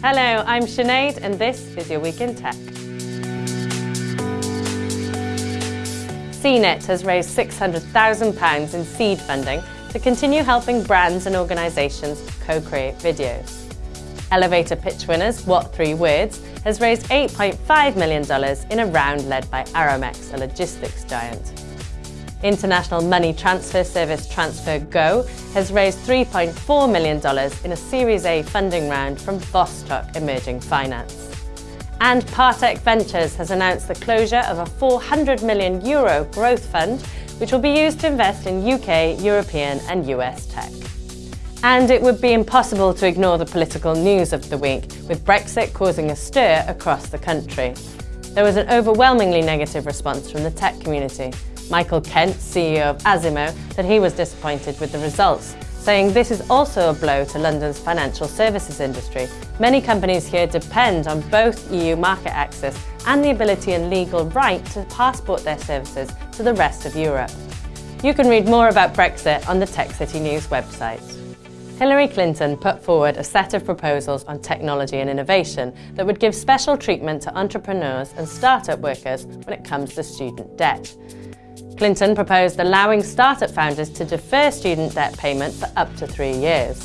Hello, I'm Sinead and this is your Week in Tech. Seenit has raised £600,000 in seed funding to continue helping brands and organisations co-create videos. Elevator pitch winners What Three Words has raised $8.5 million in a round led by Aramex, a logistics giant. International money transfer service TransferGo has raised $3.4 million in a Series A funding round from Vostok Emerging Finance. And Partech Ventures has announced the closure of a 400 million euro growth fund, which will be used to invest in UK, European and US tech. And it would be impossible to ignore the political news of the week, with Brexit causing a stir across the country. There was an overwhelmingly negative response from the tech community. Michael Kent, CEO of Azimo, that he was disappointed with the results, saying this is also a blow to London's financial services industry. Many companies here depend on both EU market access and the ability and legal right to passport their services to the rest of Europe. You can read more about Brexit on the Tech City News website. Hillary Clinton put forward a set of proposals on technology and innovation that would give special treatment to entrepreneurs and startup workers when it comes to student debt. Clinton proposed allowing startup founders to defer student debt payment for up to three years.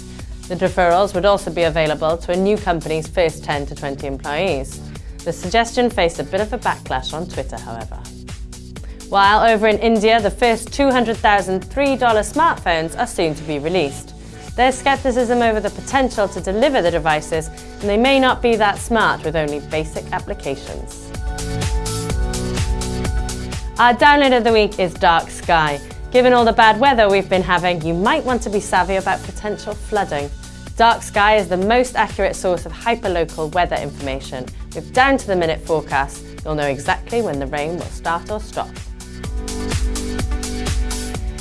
The deferrals would also be available to a new company's first 10 to 20 employees. The suggestion faced a bit of a backlash on Twitter, however. While over in India, the first 200,000 $3 smartphones are soon to be released. There's scepticism over the potential to deliver the devices, and they may not be that smart with only basic applications. Our download of the week is Dark Sky. Given all the bad weather we've been having, you might want to be savvy about potential flooding. Dark Sky is the most accurate source of hyperlocal weather information. With down-to-the-minute forecasts, you'll know exactly when the rain will start or stop.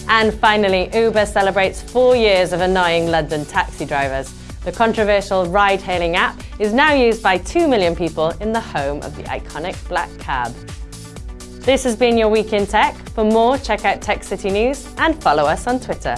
And finally, Uber celebrates four years of annoying London taxi drivers. The controversial ride-hailing app is now used by 2 million people in the home of the iconic black cab. This has been your Week in Tech. For more, check out Tech City News and follow us on Twitter.